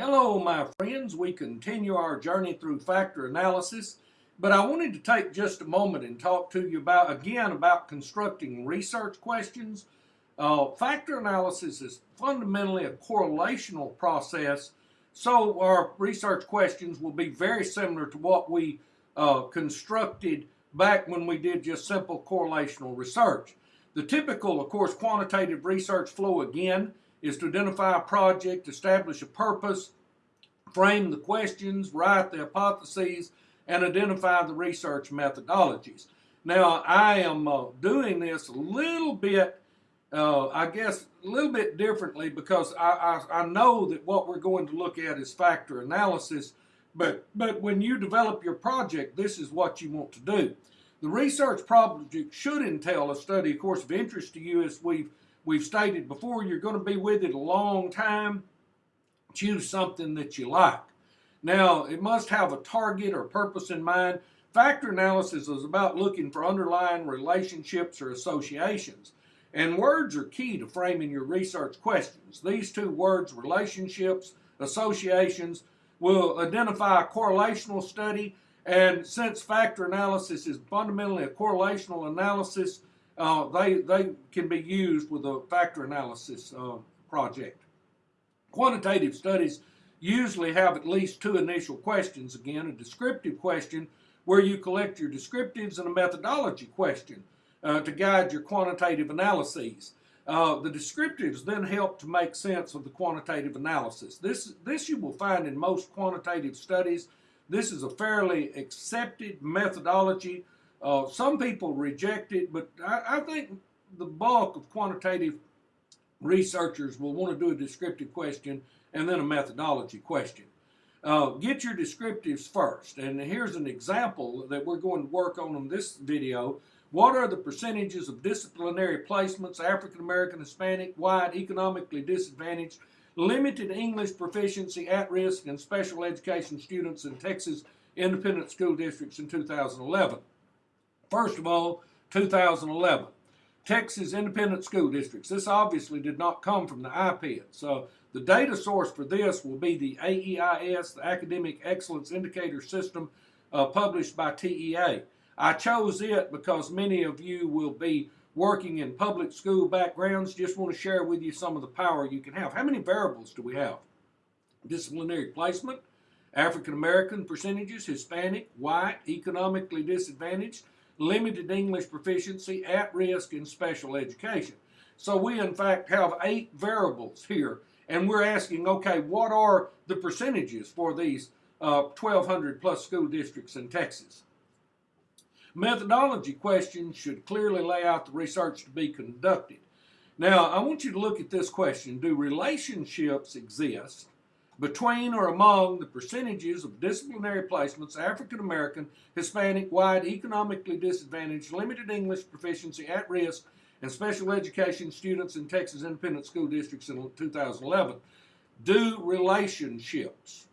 Hello, my friends. We continue our journey through factor analysis, but I wanted to take just a moment and talk to you about, again, about constructing research questions. Uh, factor analysis is fundamentally a correlational process, so our research questions will be very similar to what we uh, constructed back when we did just simple correlational research. The typical, of course, quantitative research flow, again, is to identify a project, establish a purpose, frame the questions, write the hypotheses, and identify the research methodologies. Now, I am uh, doing this a little bit, uh, I guess, a little bit differently because I, I, I, know that what we're going to look at is factor analysis, but, but when you develop your project, this is what you want to do. The research project should entail a study, of course, of interest to you as we've We've stated before you're going to be with it a long time. Choose something that you like. Now, it must have a target or purpose in mind. Factor analysis is about looking for underlying relationships or associations. And words are key to framing your research questions. These two words, relationships, associations, will identify a correlational study. And since factor analysis is fundamentally a correlational analysis, uh, they, they can be used with a factor analysis uh, project. Quantitative studies usually have at least two initial questions. Again, a descriptive question where you collect your descriptives and a methodology question uh, to guide your quantitative analyses. Uh, the descriptives then help to make sense of the quantitative analysis. This, this you will find in most quantitative studies. This is a fairly accepted methodology uh, some people reject it, but I, I, think the bulk of quantitative researchers will want to do a descriptive question and then a methodology question. Uh, get your descriptives first, and here's an example that we're going to work on in this video. What are the percentages of disciplinary placements, African American, Hispanic, white, economically disadvantaged, limited English proficiency, at-risk, and special education students in Texas independent school districts in 2011? First of all, 2011. Texas Independent School Districts. This obviously did not come from the IPED. So the data source for this will be the AEIS, the Academic Excellence Indicator System, uh, published by TEA. I chose it because many of you will be working in public school backgrounds. Just want to share with you some of the power you can have. How many variables do we have? Disciplinary placement, African American percentages, Hispanic, white, economically disadvantaged, limited English proficiency, at risk, and special education. So we in fact have eight variables here and we're asking, okay, what are the percentages for these uh, 1,200 plus school districts in Texas? Methodology questions should clearly lay out the research to be conducted. Now, I want you to look at this question. Do relationships exist between or among the percentages of disciplinary placements, African American, Hispanic, white, economically disadvantaged, limited English proficiency, at risk, and special education students in Texas independent school districts in 2011. Do relationships,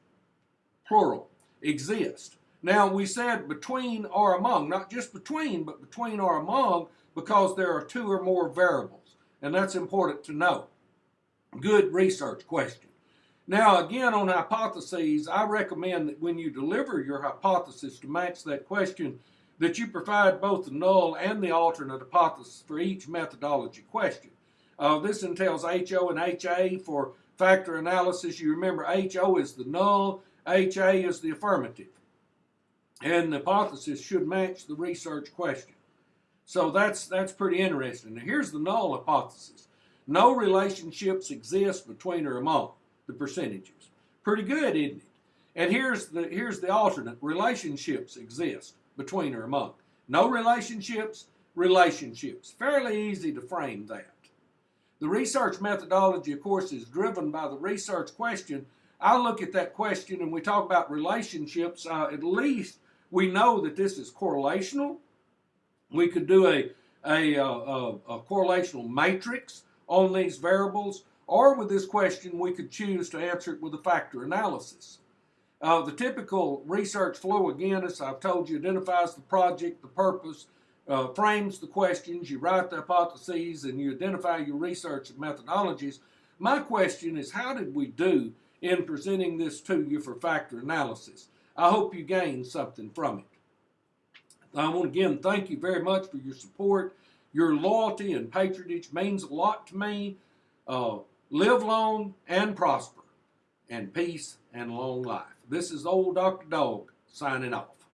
plural, exist? Now, we said between or among, not just between, but between or among, because there are two or more variables, and that's important to know. Good research question. Now, again, on hypotheses, I recommend that when you deliver your hypothesis to match that question, that you provide both the null and the alternate hypothesis for each methodology question. Uh, this entails HO and HA for factor analysis. You remember HO is the null, HA is the affirmative. And the hypothesis should match the research question. So that's, that's pretty interesting. Now here's the null hypothesis. No relationships exist between or among the percentages. Pretty good, isn't it? And here's the, here's the alternate. Relationships exist between or among. No relationships, relationships. Fairly easy to frame that. The research methodology, of course, is driven by the research question. I look at that question and we talk about relationships. Uh, at least we know that this is correlational. We could do a, a, a, a correlational matrix on these variables. Or with this question, we could choose to answer it with a factor analysis. Uh, the typical research flow, again, as I've told you, identifies the project, the purpose, uh, frames the questions, you write the hypotheses, and you identify your research and methodologies. My question is, how did we do in presenting this to you for factor analysis? I hope you gained something from it. I want to again thank you very much for your support. Your loyalty and patronage means a lot to me. Uh, Live long and prosper, and peace and long life. This is old Dr. Dog signing off.